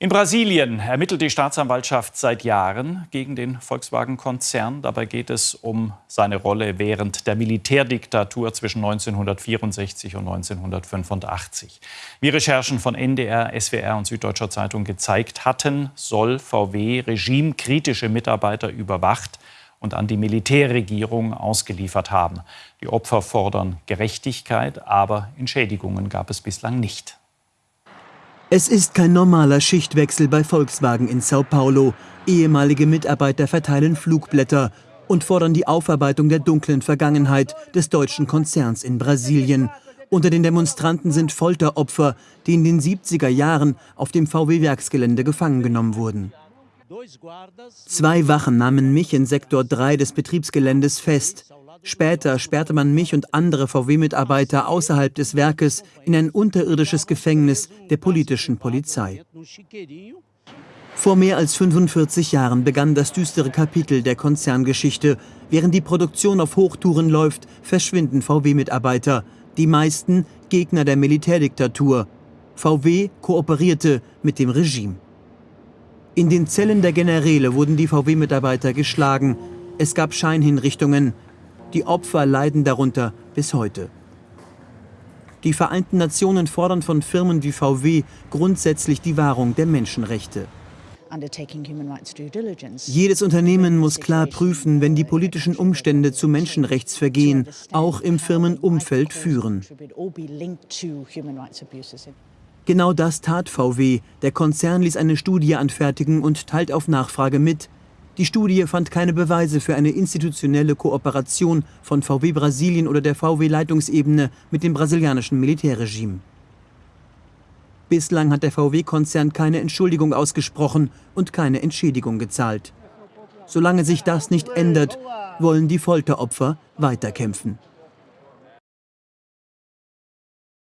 In Brasilien ermittelt die Staatsanwaltschaft seit Jahren gegen den Volkswagen-Konzern. Dabei geht es um seine Rolle während der Militärdiktatur zwischen 1964 und 1985. Wie Recherchen von NDR, SWR und Süddeutscher Zeitung gezeigt hatten, soll VW regimekritische Mitarbeiter überwacht und an die Militärregierung ausgeliefert haben. Die Opfer fordern Gerechtigkeit, aber Entschädigungen gab es bislang nicht. Es ist kein normaler Schichtwechsel bei Volkswagen in Sao Paulo. Ehemalige Mitarbeiter verteilen Flugblätter und fordern die Aufarbeitung der dunklen Vergangenheit des deutschen Konzerns in Brasilien. Unter den Demonstranten sind Folteropfer, die in den 70er Jahren auf dem VW-Werksgelände gefangen genommen wurden. Zwei Wachen nahmen mich in Sektor 3 des Betriebsgeländes fest. Später sperrte man mich und andere VW-Mitarbeiter außerhalb des Werkes in ein unterirdisches Gefängnis der politischen Polizei. Vor mehr als 45 Jahren begann das düstere Kapitel der Konzerngeschichte. Während die Produktion auf Hochtouren läuft, verschwinden VW-Mitarbeiter, die meisten Gegner der Militärdiktatur. VW kooperierte mit dem Regime. In den Zellen der Generäle wurden die VW-Mitarbeiter geschlagen. Es gab Scheinhinrichtungen, die Opfer leiden darunter bis heute. Die Vereinten Nationen fordern von Firmen wie VW grundsätzlich die Wahrung der Menschenrechte. Jedes Unternehmen muss klar prüfen, wenn die politischen Umstände zu Menschenrechtsvergehen auch im Firmenumfeld führen. Genau das tat VW. Der Konzern ließ eine Studie anfertigen und teilt auf Nachfrage mit, die Studie fand keine Beweise für eine institutionelle Kooperation von VW Brasilien oder der VW-Leitungsebene mit dem brasilianischen Militärregime. Bislang hat der VW-Konzern keine Entschuldigung ausgesprochen und keine Entschädigung gezahlt. Solange sich das nicht ändert, wollen die Folteropfer weiterkämpfen.